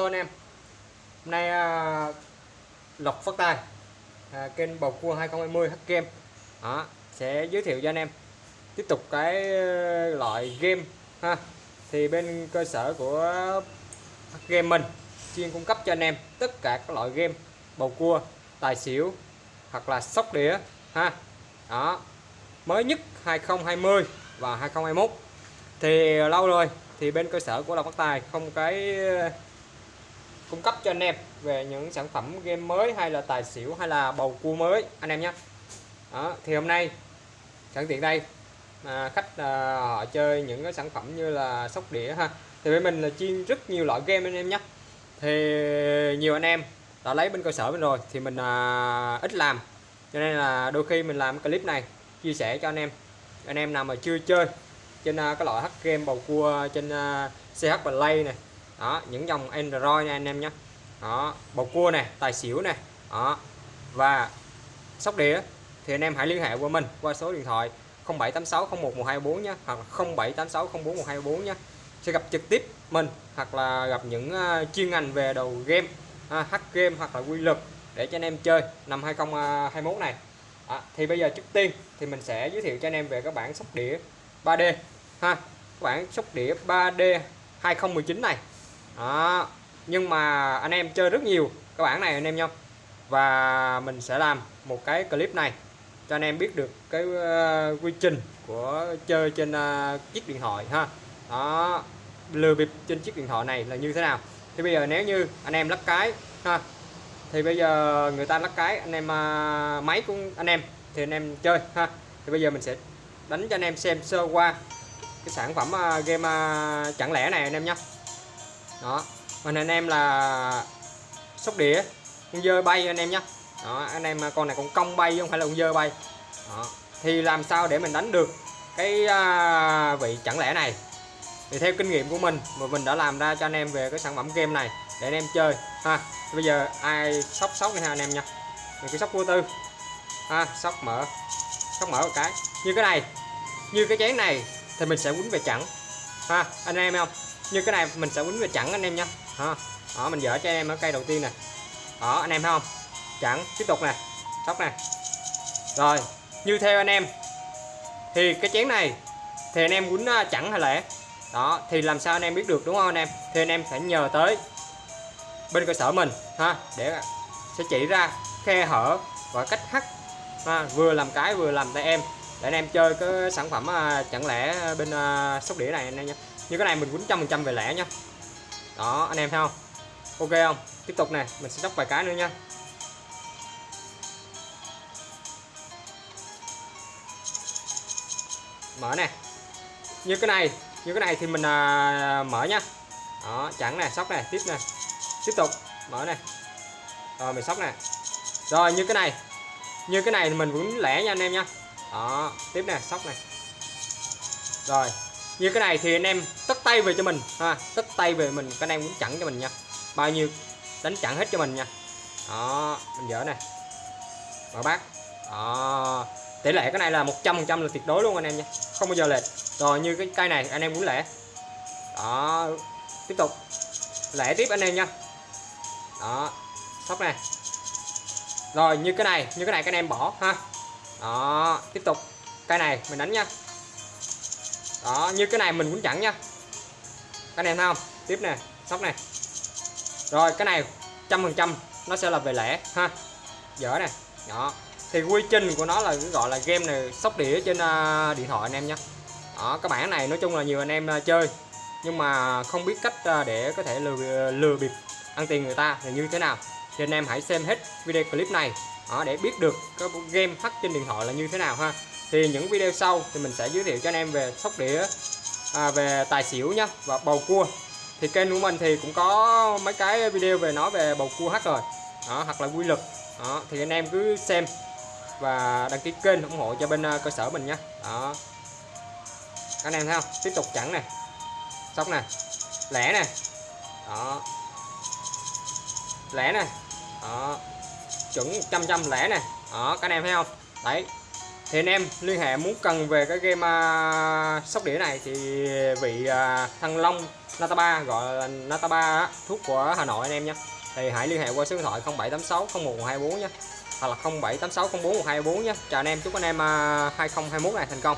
Hello anh em. Hôm nay à, Lộc phát tài à, kênh bầu cua 2020 hack Game đó, sẽ giới thiệu cho anh em tiếp tục cái à, loại game ha. Thì bên cơ sở của Game mình chuyên cung cấp cho anh em tất cả các loại game bầu cua tài xỉu hoặc là sóc đĩa ha. Đó mới nhất 2020 và 2021 thì à, lâu rồi thì bên cơ sở của Lộc Phát Tài không cái à, cung cấp cho anh em về những sản phẩm game mới hay là tài xỉu hay là bầu cua mới anh em nhé. Đó, thì hôm nay sẵn tiện đây à, khách à, họ chơi những cái sản phẩm như là sóc đĩa ha. Thì bên mình là chuyên rất nhiều loại game anh em nhé. Thì nhiều anh em đã lấy bên cơ sở mình rồi thì mình à, ít làm. Cho nên là đôi khi mình làm clip này chia sẻ cho anh em. Anh em nào mà chưa chơi trên à, cái loại hack game bầu cua trên à, CH Play này đó những dòng Android nha anh em nhé. Đó bầu cua này tài xỉu này đó và sóc đĩa. Thì anh em hãy liên hệ qua mình qua số điện thoại 0786 01 124 nhé hoặc 0786 04 124 nhé. Sẽ gặp trực tiếp mình hoặc là gặp những ờ, chuyên ngành về đầu game à, hack game hoặc là quy lực để cho anh em chơi năm 2021 này. À, thì bây giờ trước tiên thì mình sẽ giới thiệu cho anh em về các bản sóc đĩa 3D ha. Các bản sóc đĩa 3D 2019 này đó. nhưng mà anh em chơi rất nhiều các bản này anh em nha và mình sẽ làm một cái clip này cho anh em biết được cái uh, quy trình của chơi trên uh, chiếc điện thoại ha. Đó lừa bịp trên chiếc điện thoại này là như thế nào? Thì bây giờ nếu như anh em lắc cái ha thì bây giờ người ta lắc cái anh em uh, máy của anh em thì anh em chơi ha. Thì bây giờ mình sẽ đánh cho anh em xem sơ qua cái sản phẩm uh, game uh, chẳng lẽ này anh em nhé đó. Mình anh em là sóc đĩa con dơ bay anh em nhé đó anh em con này con cong bay không phải là con dơ bay. Đó. thì làm sao để mình đánh được cái à, vị chẳng lẽ này? Thì theo kinh nghiệm của mình mà mình đã làm ra cho anh em về cái sản phẩm game này để anh em chơi. Ha bây giờ ai sóc sóc này ha anh em nha mình cứ sóc vô tư. Ha sóc mở sóc mở một cái. Như cái này như cái chén này thì mình sẽ quýnh về chẳng ha anh em không? Như cái này mình sẽ quýnh về chẵn anh em nha. Ha đó mình dở cho anh em ở cây đầu tiên nè. Đó anh em thấy không? Chẵn tiếp tục nè. Sóc nè. Rồi như theo anh em thì cái chén này thì anh em quýnh à, chẵn hay lẻ? Đó thì làm sao anh em biết được đúng không anh em? Thì anh em phải nhờ tới bên cơ sở mình ha để sẽ chỉ ra khe hở và cách hắt ha, vừa làm cái vừa làm tay em. Để anh em chơi cái sản phẩm à, chẳng lẽ bên à, sóc đĩa này anh em nhé như cái này mình quýnh trăm phần trăm về lẻ nhá đó anh em thấy không? Ok không? Tiếp tục này mình sẽ sóc vài cái nữa nha. Mở nè. Như cái này như cái này thì mình à, mở nhá đó chẳng nè sóc này tiếp nè. Tiếp tục mở này rồi mình sóc nè. Rồi như cái này. Như cái này thì mình cũng lẻ nha anh em nha. Đó tiếp nè sóc này rồi như cái này thì anh em tất tay về cho mình, ha, tất tay về mình các anh em cũng chặn cho mình nha. Bao nhiêu, đánh chặn hết cho mình nha. Đó, mình dở này mở bát đó, tỷ lệ cái này là 100% là tuyệt đối luôn anh em nha. Không bao giờ lệch. Rồi, như cái cây này, anh em muốn lẻ. Đó, tiếp tục. Lẻ tiếp anh em nha. Đó, sóc này rồi, như cái này, như cái này các anh em bỏ, ha. Đó, tiếp tục. Cây này, mình đánh nha đó như cái này mình cũng chẳng nha. Các anh em thấy không? Tiếp nè sóc này. Rồi cái này trăm phần trăm nó sẽ là về lẻ ha. Dở này đó. Thì quy trình của nó là gọi là game này sóc đĩa trên uh, điện thoại anh em nhé đó các bản này nói chung là nhiều anh em uh, chơi. Nhưng mà không biết cách uh, để có thể lừa lừa bịp ăn tiền người ta là như thế nào. Thì anh em hãy xem hết video clip này đó, để biết được cái game hack trên điện thoại là như thế nào ha. Thì những video sau thì mình sẽ giới thiệu cho anh em về sóc đĩa à, về tài xỉu nhá và bầu cua. Thì kênh của mình thì cũng có mấy cái video về nói về bầu cua hack rồi. Đó, hoặc là quy lực đó, thì anh em cứ xem và đăng ký kênh ủng hộ cho bên à, cơ sở mình nhé đó. Anh em thấy không? Tiếp tục chặn này, sóc này, lẻ này, đó. Lẻ này, đó chuẩn trăm trăm lẻ nè. Đó các anh em thấy không? Đấy. Thì anh em liên hệ muốn cần về cái game uh, sóc đĩa này thì vị uh, thăng long Nataba gọi là Nataba thuốc của Hà Nội anh em nhé thì hãy liên hệ qua số điện thoại 0786 0124 nhé hoặc là 0786 04 124 nhé chào anh em chúc anh em à, uh, 2021 này thành công.